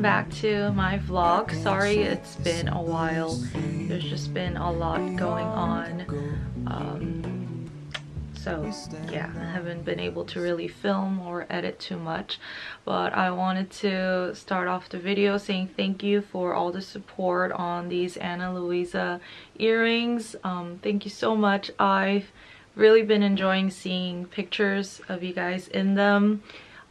welcome back to my vlog. Sorry it's been a while. There's just been a lot going on. Um, so yeah, I haven't been able to really film or edit too much. But I wanted to start off the video saying thank you for all the support on these Ana Luisa earrings. Um, thank you so much. I've really been enjoying seeing pictures of you guys in them.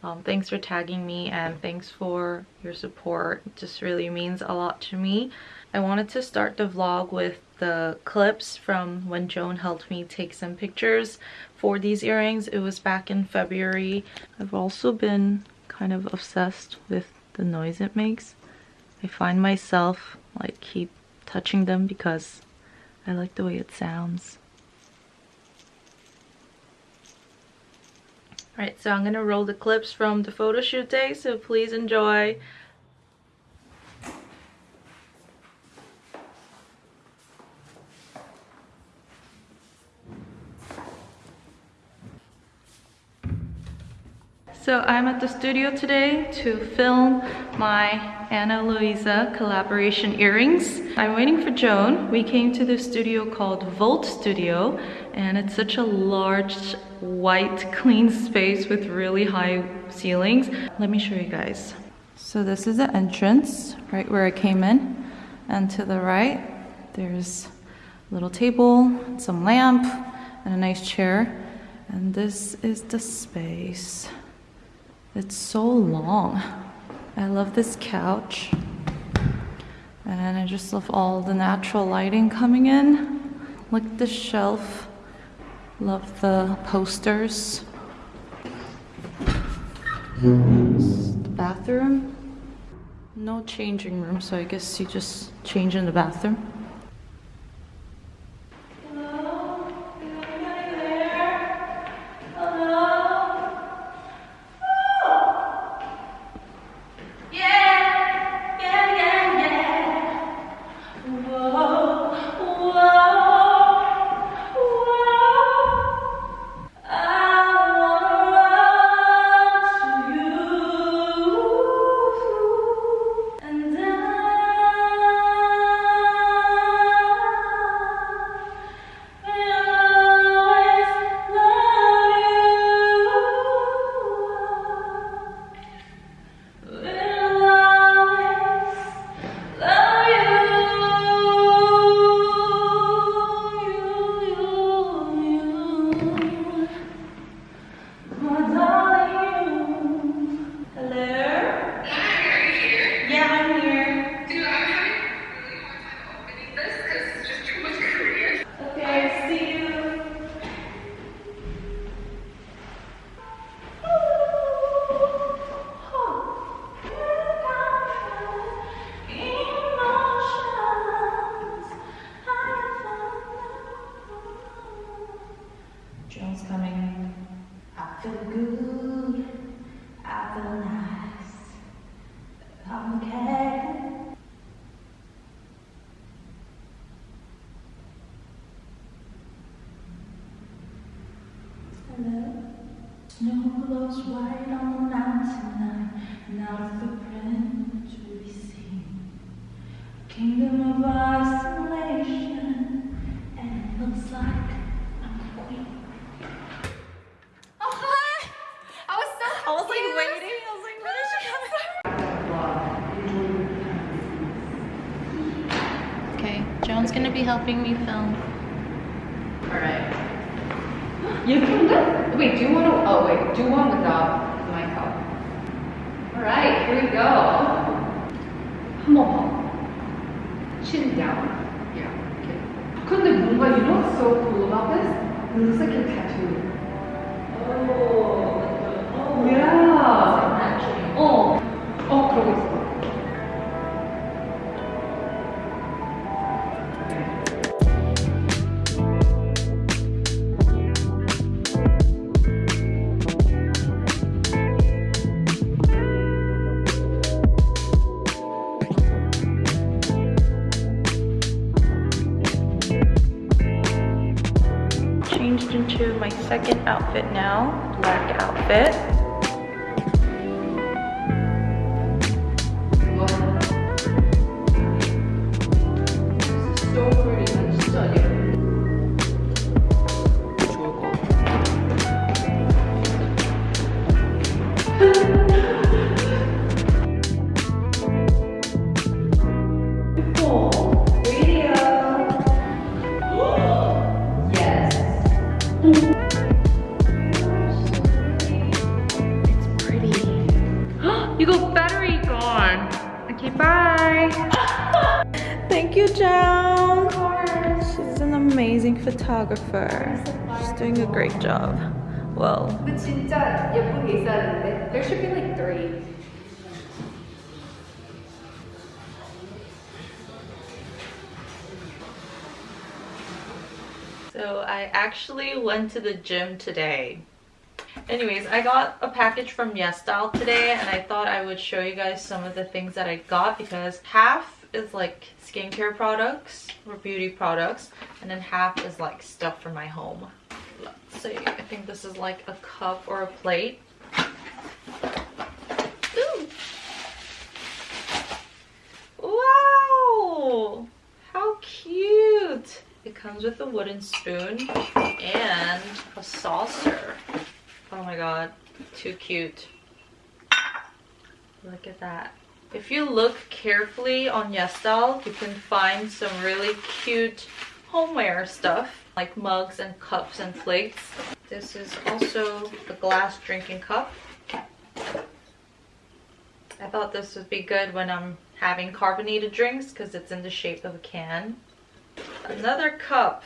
Um, thanks for tagging me and thanks for your support. It just really means a lot to me. I wanted to start the vlog with the clips from when Joan helped me take some pictures for these earrings. It was back in February. I've also been kind of obsessed with the noise it makes. I find myself like keep touching them because I like the way it sounds. Alright, so I'm gonna roll the clips from the photo shoot day, so please enjoy. So I'm at the studio today to film my Ana Luisa collaboration earrings. I'm waiting for Joan. We came to the studio called Volt Studio and it's such a large white clean space with really high ceilings. Let me show you guys. So this is the entrance right where I came in and to the right there's a little table, some lamp and a nice chair and this is the space. It's so long. I love this couch. And I just love all the natural lighting coming in. Look at the shelf. Love the posters. the bathroom. No changing room, so I guess you just change in the bathroom. Snow glows white on the mountain line, and out of the branch we see a kingdom of isolation, and it looks like I'm a queen. Oh, hi! I was so I was like confused. waiting. I was like, when is she coming? Okay, Joan's gonna be helping me film. Alright. You can do Wait, do one. Oh, wait. Do one without the mic up. Alright, here we go. 한 번 더. Chin down. Yeah. Okay. 근데 뭔가, you know what's so cool about this? It looks like a tattoo. Oh. Yeah. 어. 어, Second outfit now, black outfit. 근데 진짜 있어야 되는데 There should be like three. So I actually went to the gym today. Anyways i got a package from YesStyle today and i thought i would show you guys some of the things that i got because half is like skincare products or beauty products and then half is like stuff for my home. See, I think this is like a cup or a plate. Ooh. Wow! How cute! It comes with a wooden spoon and a saucer. Oh my god, too cute. Look at that. If you look carefully on YesStyle, you can find some really cute homeware stuff like mugs and cups and plates. This is also a glass drinking cup. I thought this would be good when I'm having carbonated drinks because it's in the shape of a can. Another cup.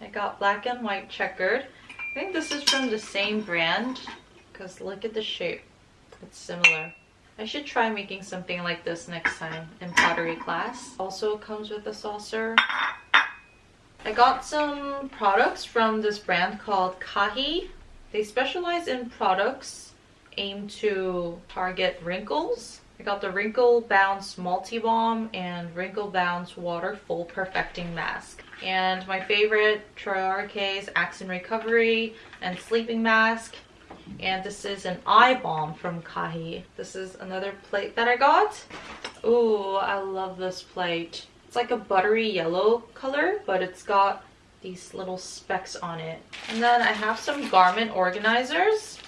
I got black and white checkered. I think this is from the same brand because look at the shape. It's similar. I should try making something like this next time in pottery class. Also comes with a saucer. I got some products from this brand called Kahi. They specialize in products aimed to target wrinkles. I got the Wrinkle Bounce Multi Balm and Wrinkle Bounce Water Full Perfecting Mask. And my favorite, RK's Accent Recovery and Sleeping Mask. And this is an eye balm from Kahi. This is another plate that I got. Ooh, I love this plate. It's like a buttery yellow color, but it's got these little specks on it. And then I have some garment organizers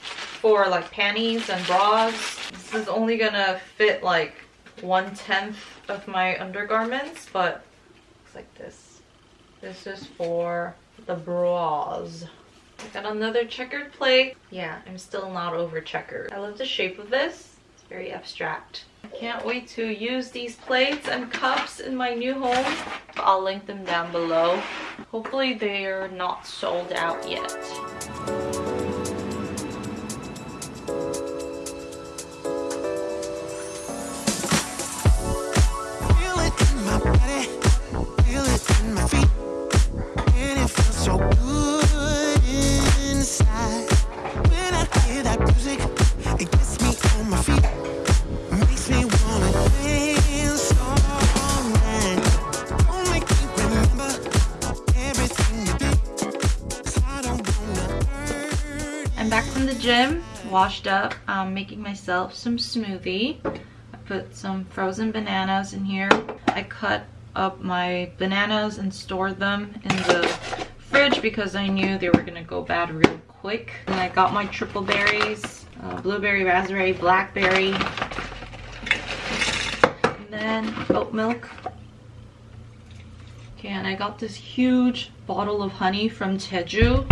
for like panties and bras. This is only gonna fit like one tenth of my undergarments, but looks like this. This is for the bras. I got another checkered plate. Yeah, I'm still not over checkered. I love the shape of this. It's very abstract. Can't wait to use these plates and cups in my new home. I'll link them down below. Hopefully they are not sold out yet. From the gym, washed up. I'm making myself some smoothie. I put some frozen bananas in here. I cut up my bananas and stored them in the fridge because I knew they were gonna go bad real quick. And I got my triple berries, uh, blueberry, raspberry, blackberry, and then oat milk. Okay, and I got this huge bottle of honey from Jeju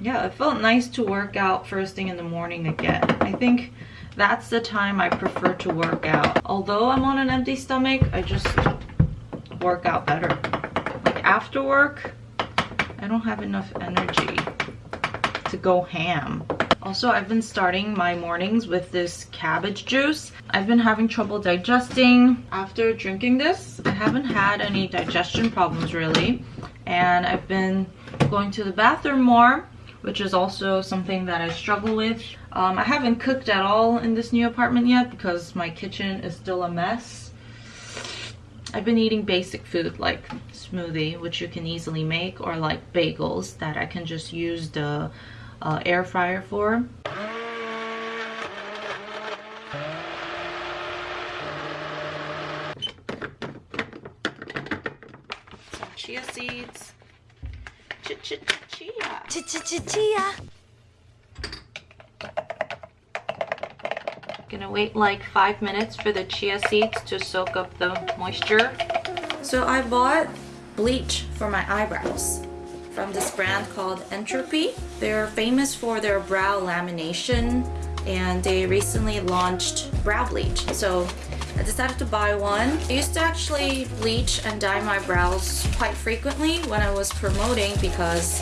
yeah, it felt nice to work out first thing in the morning again. I think that's the time I prefer to work out. Although I'm on an empty stomach, I just work out better. Like after work, I don't have enough energy to go ham. Also, I've been starting my mornings with this cabbage juice. I've been having trouble digesting. After drinking this, I haven't had any digestion problems really. And I've been going to the bathroom more, which is also something that I struggle with. Um, I haven't cooked at all in this new apartment yet because my kitchen is still a mess. I've been eating basic food like smoothie, which you can easily make, or like bagels that I can just use the uh, air fryer for. Some chia seeds. Ch ch ch chia. Ch ch ch chia. Gonna wait like five minutes for the chia seeds to soak up the moisture. So I bought bleach for my eyebrows from this brand called Entropy. They're famous for their brow lamination and they recently launched brow bleach. So I decided to buy one. I used to actually bleach and dye my brows quite frequently when I was promoting because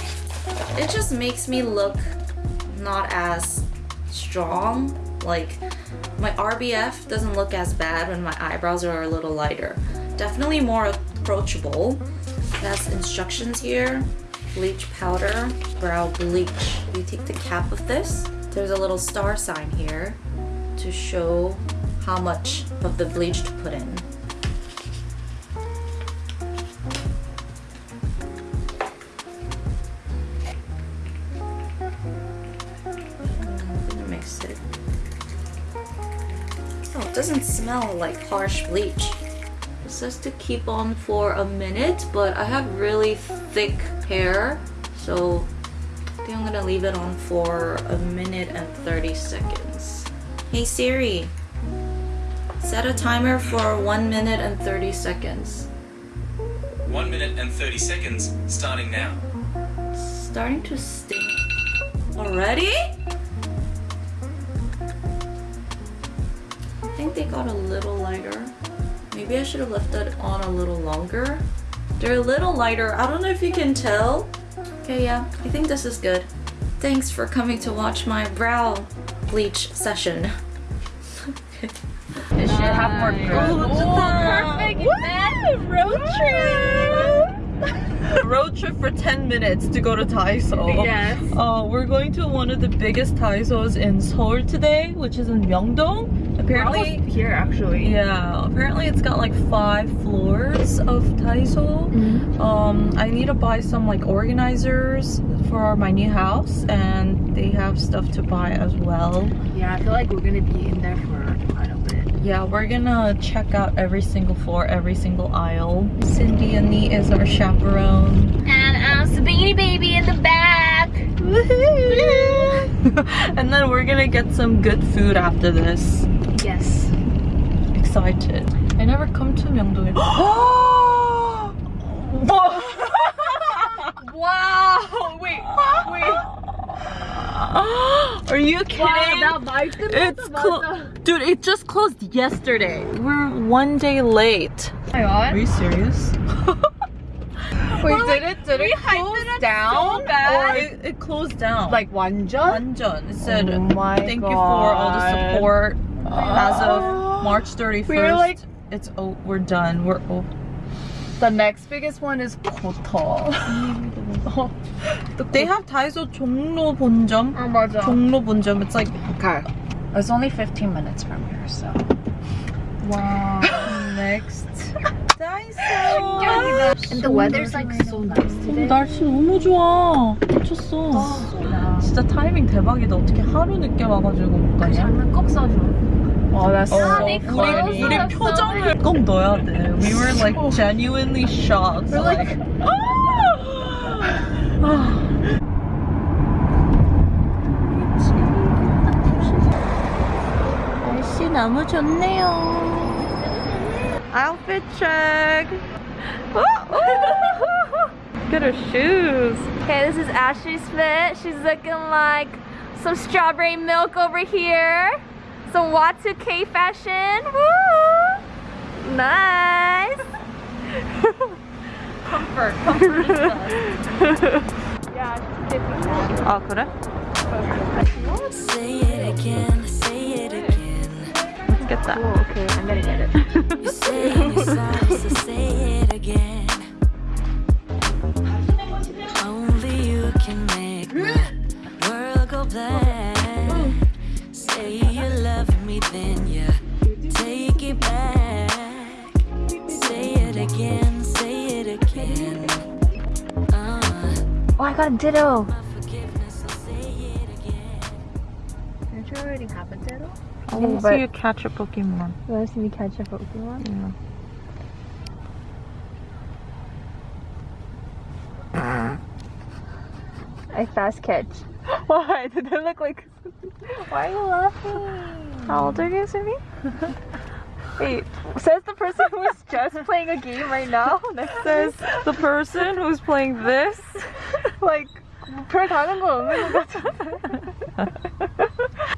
it just makes me look not as strong. Like my RBF doesn't look as bad when my eyebrows are a little lighter. Definitely more approachable. That's instructions here. Bleach powder, brow bleach. You take the cap of this. There's a little star sign here to show how much of the bleach to put in. Smell like harsh bleach. It says to keep on for a minute, but I have really thick hair, so I think I'm gonna leave it on for a minute and 30 seconds. Hey Siri, set a timer for 1 minute and 30 seconds. 1 minute and 30 seconds starting now. Starting to stink. Already? Think they got a little lighter. Maybe I should have left that on a little longer. They're a little lighter. I don't know if you can tell. Okay, yeah, I think this is good. Thanks for coming to watch my brow bleach session. It should have more growth. perfect road trip. road trip for 10 minutes to go to Daiso. Yes. Uh, we're going to one of the biggest Daisos in Seoul today, which is in Myeongdong. Apparently, here actually. yeah, apparently it's got like five floors of Daiso. Mm-hmm. Um, I need to buy some like organizers for my new house, and they have stuff to buy as well. Yeah, I feel like we're gonna be in there for quite a bit. Yeah, we're gonna check out every single floor, every single aisle. Cindy and Nee is our chaperone. And um, Subini baby in the back. and then we're gonna get some good food after this Yes. Excited. I never come to Myeongdong. Wow. Wait. Wait. Are you kidding? it's clo- clo- dude. It just closed yesterday. We're one day late. Are you serious? Wait, did it did it close down? Or it, it closed down. Like 완전? 완전. It said Oh my thank you for all the God. support as of March 31st. We're like, it's oh, we're done. We're oh. The next biggest one is Kota. oh, they have Daiso Jongno 본점. 아 맞아. Jongno 본점. It's like okay. It's only 15 minutes from here, so. Wow. next. And the weather's like so nice today. 날씨 너무 좋아. 미쳤어. 진짜 타이밍 대박이다. 어떻게 하루 늦게 와가지고 못 가냐? 그 장면 꼭 써줘. Oh, that's 어, so 우리, funny. 우리 표정을 꼭 넣어야 돼. We were like genuinely shocked. We're like, 날씨 너무 좋네요. Outfit check. Look at her shoes. Okay, this is Ashley's fit. She's looking like some strawberry milk over here. Some Y2K fashion. Woo! Nice. Comfort. Comfort is best. Yeah, she's dipping. 아 그래? Say it again, say it again. Let's get that. oh, okay, I'm gonna get it. You say it sorry, so say it again. Got ditto. my forgiveness, so say it again. Did you already have a ditto? I oh, want to see you catch a Pokemon. You want to see me catch a Pokemon? Yeah. I fast catch. Why? Did they look like... Why are you laughing? How old are you, Sumi? Wait, says the person who is just playing a game right now. Next says the person who's playing this like, 별 다른 거 없는 것 같아.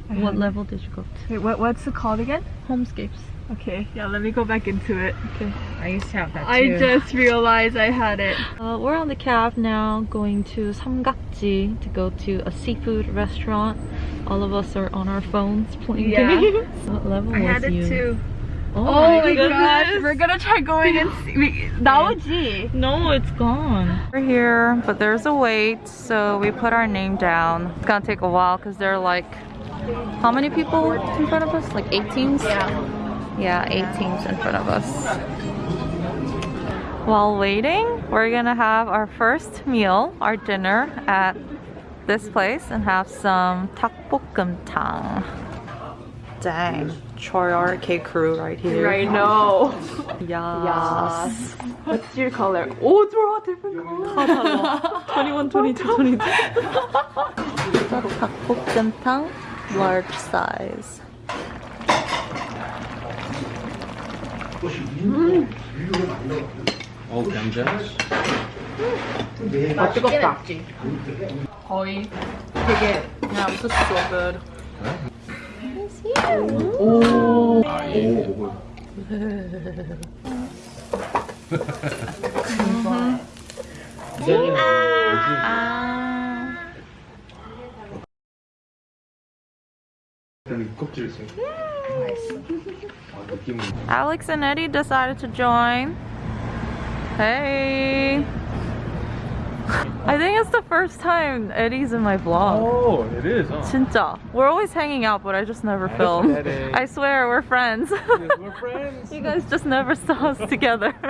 What level did you go to? Wait, what, what's it called again? Homescapes. Okay, yeah, let me go back into it. Okay. I used to have that I just realized I had it. Uh, we're on the cab now going to 삼각지 to go to a seafood restaurant. All of us are on our phones playing Yeah. games. What level I was had it you? too. Oh, Oh, my gosh, we're gonna try going and see. We, 나오지? No, it's gone. We're here, but there's a wait, so we put our name down. It's gonna take a while because there are like, how many people in front of us? Like eight teams? Yeah. Yeah, eight teams in front of us. While waiting, we're gonna have our first meal, our dinner at this place and have some tteokbokkeumtang. Dang, Choyork crew right here. I know. Yes. What's your color? Oh, 좋아, different color. 21, 22, 22. 닭볶음탕 large size. 어우 굉장히 아, 뜨겁다. 거의 되게 그냥 it's so good. 껍질 있어요. 아, 느낌은 Alex and Eddie decided to join. Hey. I think it's the first time Eddie's in my vlog. Oh, it is, huh? 진짜. We're always hanging out, but I just never film. I swear, we're friends. We're friends. you guys just never saw us together.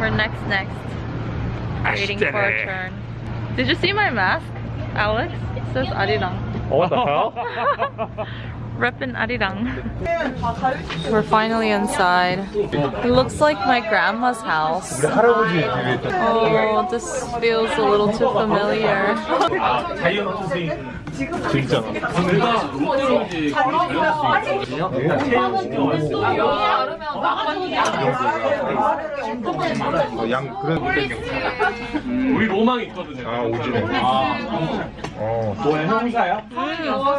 we're next, next. Waiting for our turn. Did you see my mask, Alex? It says Arirang. Oh, what the hell? Reppin' Arirang. We're finally inside. It looks like my grandma's house. 우리 할아버지 집에 Oh, this feels a little too familiar. 진짜. 어, 양 그런 거 땡겨. 우리 로망이 있거든요. 아 오지네. 아, 어. 너의 형사야?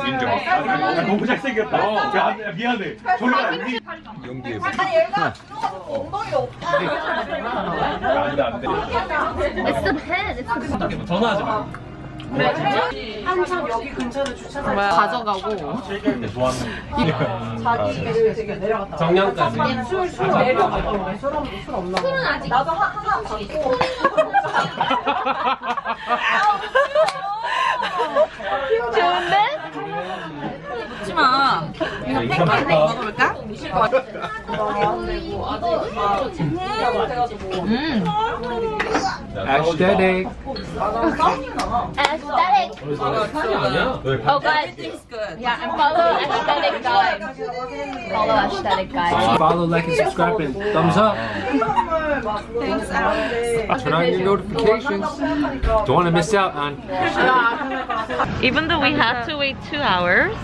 인정. 아, 너무 잘 못생겼다. 어, 미안해. 미안해. 저리가 니 연기에서. 아니 얘가 엉덩이가 없다. 안돼 안돼. It's bad. It's bad. 전화하지 마. 그래 한참 여기 근처로 주차장 가져가고 자기를 되게 내려갔다 정량까지 술술 내려가고 술은 아직 나도 하나 받고 먹지마. 먹어볼까? 아시다네. Aesthetic. 아니야? Oh, guys. Yeah, and follow aesthetic guide. Follow aesthetic guide. Follow, like, and subscribe, and thumbs up. Turn on your notifications. Don't want to miss out on. Even though we had to wait two hours,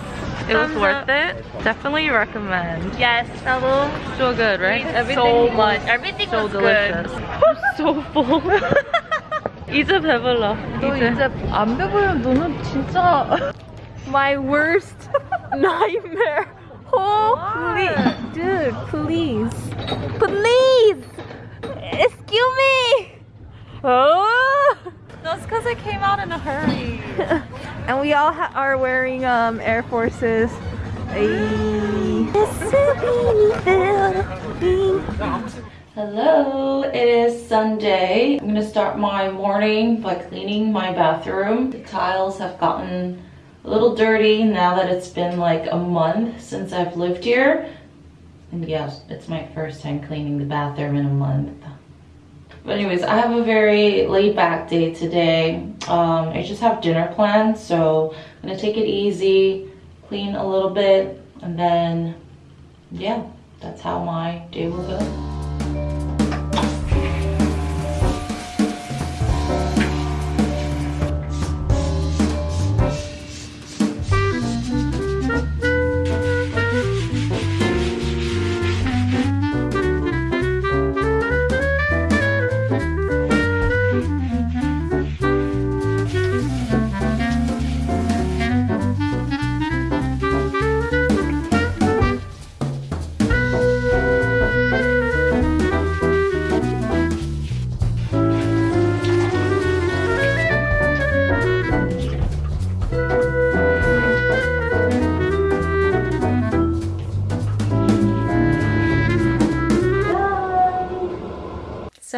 it was worth it. Definitely recommend. Yes, Nalu. So good, right? So much. Everything so was delicious. good. so full. 이제 배불러. 너 이제 안 배부르면 너는 진짜 my worst nightmare. Holy, dude, please, please, excuse me. Oh. That's because it came out in a hurry. and we all are wearing um Air Forces. Hello, it is Sunday. I'm gonna start my morning by cleaning my bathroom. The tiles have gotten a little dirty now that it's been like a month since I've lived here. And yes, it's my first time cleaning the bathroom in a month. But anyways, I have a very laid back day today. Um, I just have dinner planned, so I'm gonna take it easy, clean a little bit, and then yeah, that's how my day will go.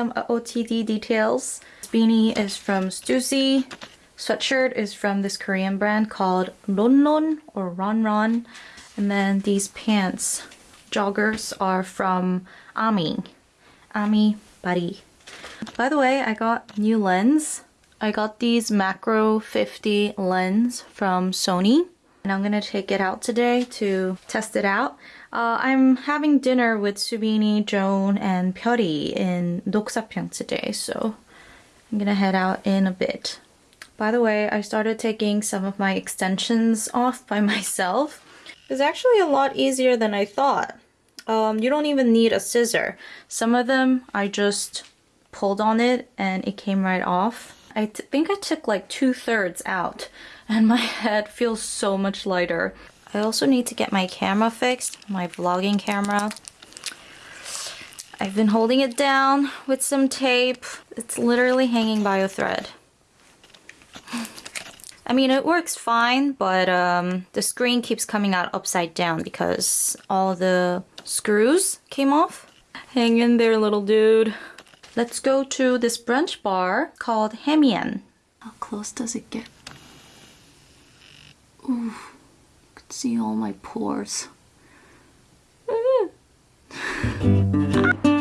Some OTD details. This beanie is from Stussy. Sweatshirt is from this Korean brand called Ronron or Ronron. And then these pants, joggers, are from Ami. Ami Buddy. By the way, I got new lens. I got these Macro 50 lens from Sony. And I'm gonna take it out today to test it out. Uh, I'm having dinner with Subini, Joan, and Pyeori in Noksapyeong today, so I'm gonna head out in a bit. By the way, I started taking some of my extensions off by myself. It's actually a lot easier than I thought. Um, you don't even need a scissor. Some of them I just pulled on it and it came right off. I think I took like two thirds out and my head feels so much lighter. I also need to get my camera fixed, my vlogging camera. I've been holding it down with some tape. It's literally hanging by a thread. I mean, it works fine, but um, the screen keeps coming out upside down because all the screws came off. Hang in there, little dude. Let's go to this brunch bar called Hemian. How close does it get? Ooh, see all my pores.